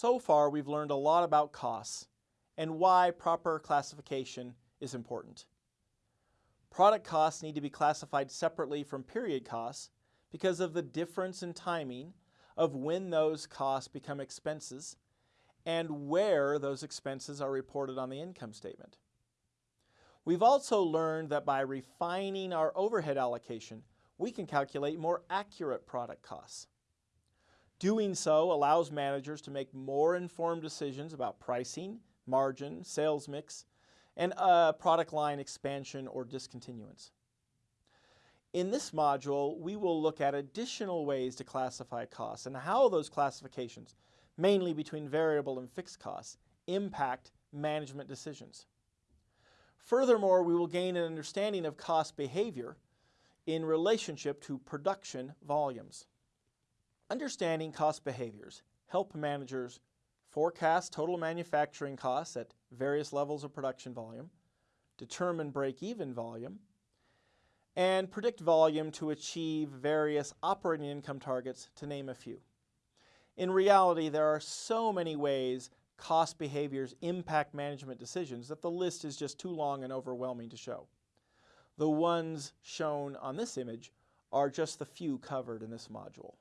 So far, we've learned a lot about costs and why proper classification is important. Product costs need to be classified separately from period costs because of the difference in timing of when those costs become expenses and where those expenses are reported on the income statement. We've also learned that by refining our overhead allocation, we can calculate more accurate product costs. Doing so allows managers to make more informed decisions about pricing, margin, sales mix, and uh, product line expansion or discontinuance. In this module, we will look at additional ways to classify costs and how those classifications, mainly between variable and fixed costs, impact management decisions. Furthermore, we will gain an understanding of cost behavior in relationship to production volumes. Understanding cost behaviors help managers forecast total manufacturing costs at various levels of production volume, determine break-even volume, and predict volume to achieve various operating income targets, to name a few. In reality, there are so many ways cost behaviors impact management decisions that the list is just too long and overwhelming to show. The ones shown on this image are just the few covered in this module.